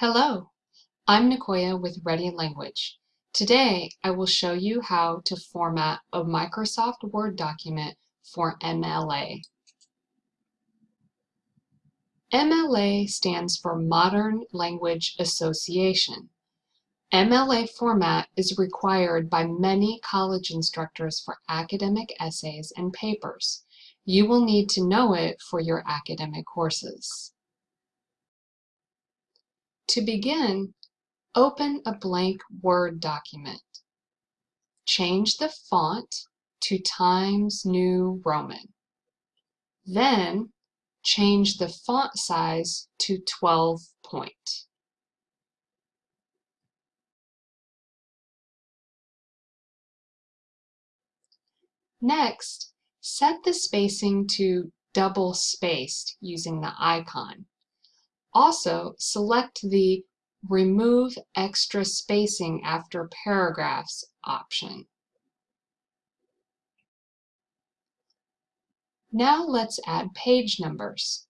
Hello, I'm Nicoya with Ready Language. Today I will show you how to format a Microsoft Word document for MLA. MLA stands for Modern Language Association. MLA format is required by many college instructors for academic essays and papers. You will need to know it for your academic courses. To begin, open a blank Word document. Change the font to Times New Roman. Then, change the font size to 12 point. Next, set the spacing to double spaced using the icon. Also, select the Remove Extra Spacing After Paragraphs option. Now let's add page numbers.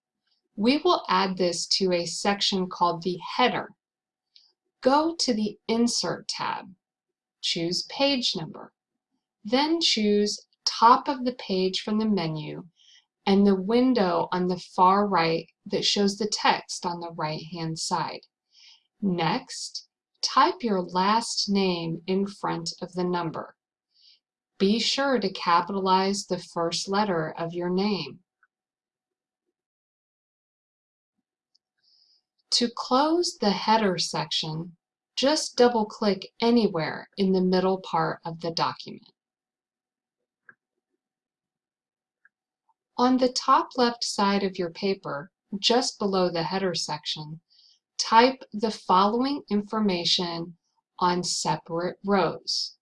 We will add this to a section called the header. Go to the Insert tab. Choose Page Number. Then choose Top of the page from the menu and the window on the far right that shows the text on the right-hand side. Next, type your last name in front of the number. Be sure to capitalize the first letter of your name. To close the header section, just double-click anywhere in the middle part of the document. On the top left side of your paper, just below the header section, type the following information on separate rows.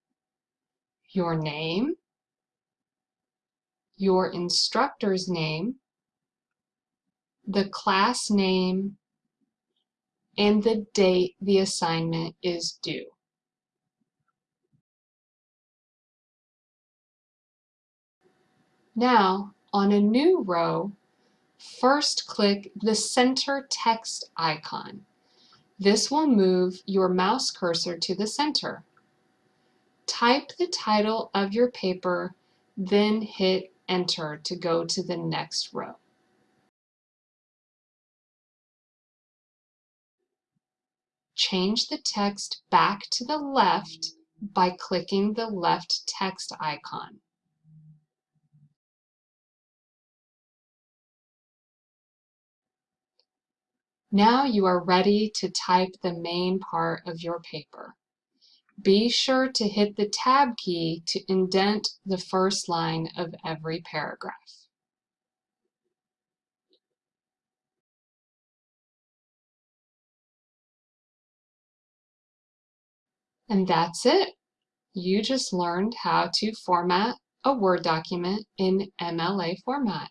Your name, your instructor's name, the class name, and the date the assignment is due. Now, on a new row, first click the center text icon. This will move your mouse cursor to the center. Type the title of your paper, then hit enter to go to the next row. Change the text back to the left by clicking the left text icon. Now you are ready to type the main part of your paper. Be sure to hit the Tab key to indent the first line of every paragraph. And that's it. You just learned how to format a Word document in MLA format.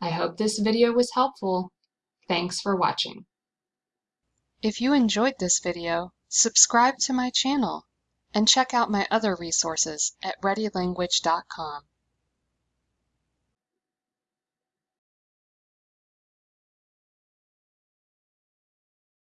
I hope this video was helpful. Thanks for watching. If you enjoyed this video, subscribe to my channel and check out my other resources at readylanguage.com.